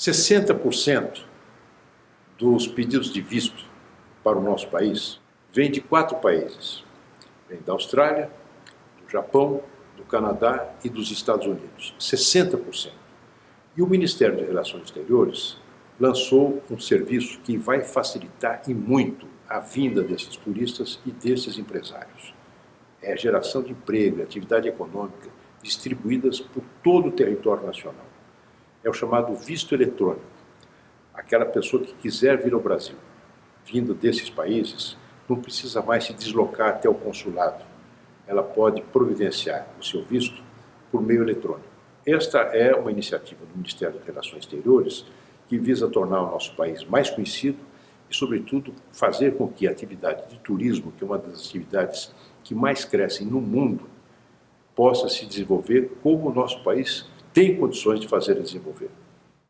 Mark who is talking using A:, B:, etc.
A: 60% dos pedidos de visto para o nosso país vêm de quatro países. Vem da Austrália, do Japão, do Canadá e dos Estados Unidos. 60%. E o Ministério de Relações Exteriores lançou um serviço que vai facilitar e muito a vinda desses turistas e desses empresários. É a geração de emprego, atividade econômica distribuídas por todo o território nacional. É o chamado visto eletrônico. Aquela pessoa que quiser vir ao Brasil, vindo desses países, não precisa mais se deslocar até o consulado. Ela pode providenciar o seu visto por meio eletrônico. Esta é uma iniciativa do Ministério das Relações Exteriores que visa tornar o nosso país mais conhecido e, sobretudo, fazer com que a atividade de turismo, que é uma das atividades que mais crescem no mundo, possa se desenvolver como o nosso país tem condições de fazer desenvolver.